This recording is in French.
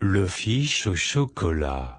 Le fiche au chocolat.